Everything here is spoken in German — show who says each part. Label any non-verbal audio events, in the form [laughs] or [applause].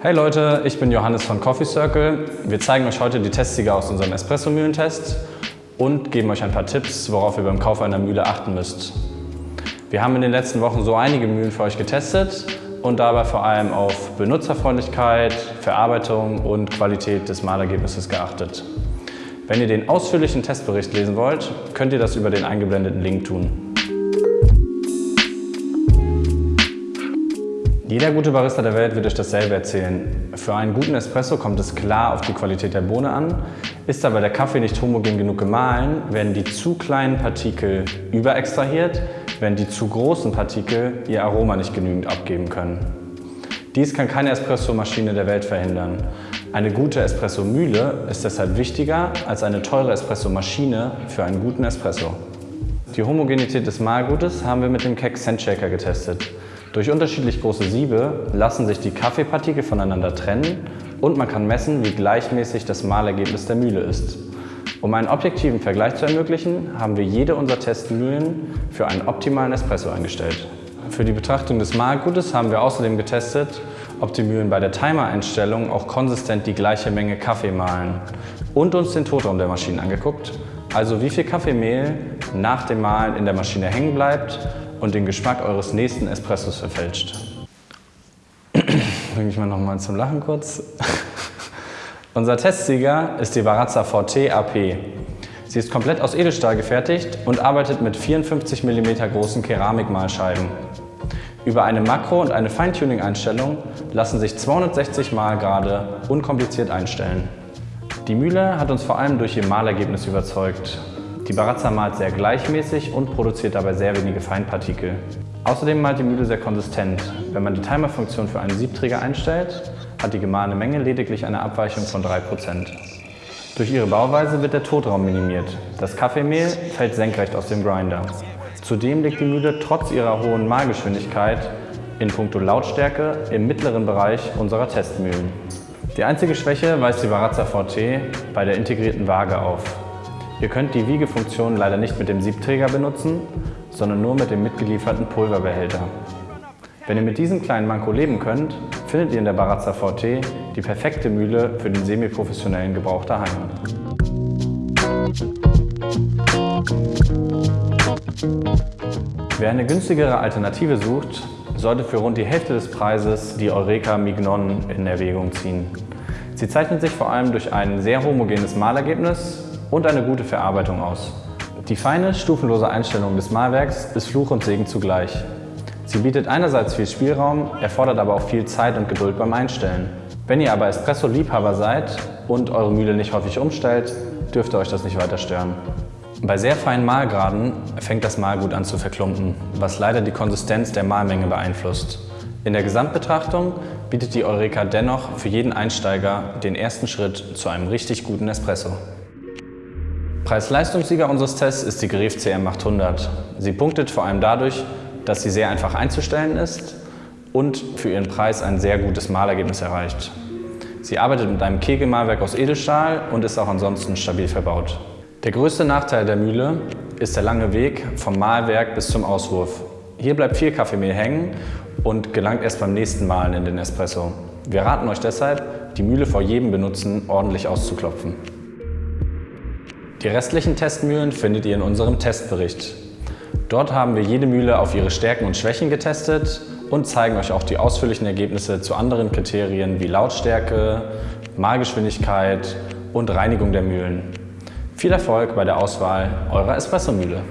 Speaker 1: Hey Leute, ich bin Johannes von Coffee Circle. Wir zeigen euch heute die Testsieger aus unserem Espresso-Mühlentest und geben euch ein paar Tipps, worauf ihr beim Kauf einer Mühle achten müsst. Wir haben in den letzten Wochen so einige Mühlen für euch getestet und dabei vor allem auf Benutzerfreundlichkeit, Verarbeitung und Qualität des Mahlergebnisses geachtet. Wenn ihr den ausführlichen Testbericht lesen wollt, könnt ihr das über den eingeblendeten Link tun. Jeder gute Barista der Welt wird euch dasselbe erzählen. Für einen guten Espresso kommt es klar auf die Qualität der Bohne an. Ist aber der Kaffee nicht homogen genug gemahlen, werden die zu kleinen Partikel überextrahiert, wenn die zu großen Partikel ihr Aroma nicht genügend abgeben können. Dies kann keine Espressomaschine der Welt verhindern. Eine gute Espresso-Mühle ist deshalb wichtiger als eine teure Espresso-Maschine für einen guten Espresso. Die Homogenität des Mahlgutes haben wir mit dem Keck Shaker getestet. Durch unterschiedlich große Siebe lassen sich die Kaffeepartikel voneinander trennen und man kann messen, wie gleichmäßig das Mahlergebnis der Mühle ist. Um einen objektiven Vergleich zu ermöglichen, haben wir jede unserer Testmühlen für einen optimalen Espresso eingestellt. Für die Betrachtung des Mahlgutes haben wir außerdem getestet, ob die Mühlen bei der Timer-Einstellung auch konsistent die gleiche Menge Kaffee mahlen und uns den Totraum der Maschinen angeguckt, also wie viel Kaffeemehl nach dem Mahlen in der Maschine hängen bleibt und den Geschmack eures nächsten Espressos verfälscht. Bringe ich mal noch mal zum Lachen kurz. [laughs] Unser Testsieger ist die Barazza VT AP. Sie ist komplett aus Edelstahl gefertigt und arbeitet mit 54 mm großen Keramikmalscheiben. Über eine Makro- und eine Feintuning-Einstellung lassen sich 260 Mal gerade unkompliziert einstellen. Die Mühle hat uns vor allem durch ihr Malergebnis überzeugt. Die Barazza malt sehr gleichmäßig und produziert dabei sehr wenige Feinpartikel. Außerdem malt die Mühle sehr konsistent. Wenn man die Timerfunktion für einen Siebträger einstellt, hat die gemahlene Menge lediglich eine Abweichung von 3%. Durch ihre Bauweise wird der Totraum minimiert. Das Kaffeemehl fällt senkrecht aus dem Grinder. Zudem liegt die Mühle trotz ihrer hohen Mahlgeschwindigkeit in puncto Lautstärke im mittleren Bereich unserer Testmühlen. Die einzige Schwäche weist die Barazza VT bei der integrierten Waage auf. Ihr könnt die Wiegefunktion leider nicht mit dem Siebträger benutzen, sondern nur mit dem mitgelieferten Pulverbehälter. Wenn ihr mit diesem kleinen Manko leben könnt, findet ihr in der Barazza VT die perfekte Mühle für den semi-professionellen Gebrauch daheim. Wer eine günstigere Alternative sucht, sollte für rund die Hälfte des Preises die Eureka Mignon in Erwägung ziehen. Sie zeichnet sich vor allem durch ein sehr homogenes Mahlergebnis und eine gute Verarbeitung aus. Die feine, stufenlose Einstellung des Malwerks ist Fluch und Segen zugleich. Sie bietet einerseits viel Spielraum, erfordert aber auch viel Zeit und Geduld beim Einstellen. Wenn ihr aber Espresso-Liebhaber seid und eure Mühle nicht häufig umstellt, dürfte euch das nicht weiter stören. Bei sehr feinen Mahlgraden fängt das Mahlgut an zu verklumpen, was leider die Konsistenz der Mahlmenge beeinflusst. In der Gesamtbetrachtung bietet die Eureka dennoch für jeden Einsteiger den ersten Schritt zu einem richtig guten Espresso. Preis-Leistungssieger unseres Tests ist die Gref CM800. Sie punktet vor allem dadurch, dass sie sehr einfach einzustellen ist und für ihren Preis ein sehr gutes Malergebnis erreicht. Sie arbeitet mit einem Kegelmalwerk aus Edelstahl und ist auch ansonsten stabil verbaut. Der größte Nachteil der Mühle ist der lange Weg vom Mahlwerk bis zum Auswurf. Hier bleibt viel Kaffeemehl hängen und gelangt erst beim nächsten Malen in den Espresso. Wir raten euch deshalb, die Mühle vor jedem Benutzen ordentlich auszuklopfen. Die restlichen Testmühlen findet ihr in unserem Testbericht. Dort haben wir jede Mühle auf ihre Stärken und Schwächen getestet und zeigen euch auch die ausführlichen Ergebnisse zu anderen Kriterien wie Lautstärke, Mahlgeschwindigkeit und Reinigung der Mühlen. Viel Erfolg bei der Auswahl eurer Espressomühle!